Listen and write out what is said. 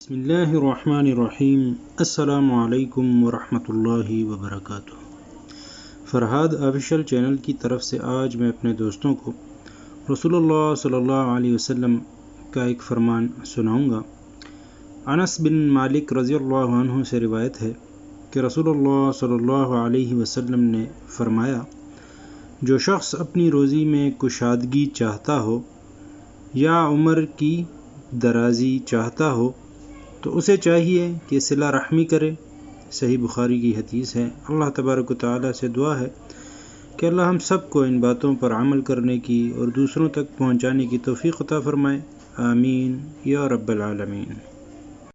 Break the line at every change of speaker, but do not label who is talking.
بسم اللہ الرحمن الرحیم۔ السلام علیکم ورحمۃ اللہ وبرکاتہ۔ فرحاد آفیشل چینل کی طرف سے آج میں اپنے دوستوں کو رسول اللہ صلی اللہ علیہ وسلم کا ایک فرمان سناؤں گا۔ انس بن مالک رضی اللہ عنہ سے روایت ہے کہ رسول اللہ صلی اللہ علیہ وسلم نے فرمایا، جو شخص اپنی روزی میں کشادگی چاہتا ہو یا عمر کی درازی چاہتا ہو تو اسے چاہیے کہ صلہ رحمی کرے۔ صحیح بخاری کی حدیث ہے۔ اللہ تبارک و تعالیٰ سے دعا ہے کہ اللہ ہم سب کو ان باتوں پر عمل کرنے کی اور دوسروں تک پہنچانے کی توفیق عطا فرمائے۔ آمین۔ یا رب العالمین۔